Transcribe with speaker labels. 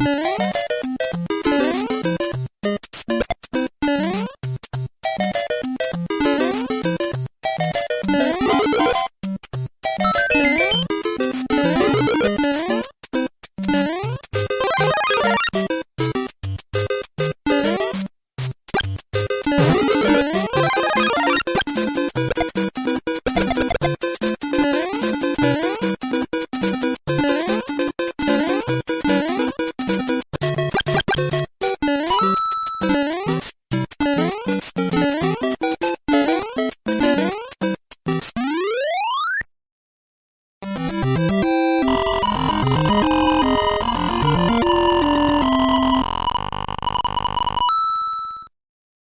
Speaker 1: Música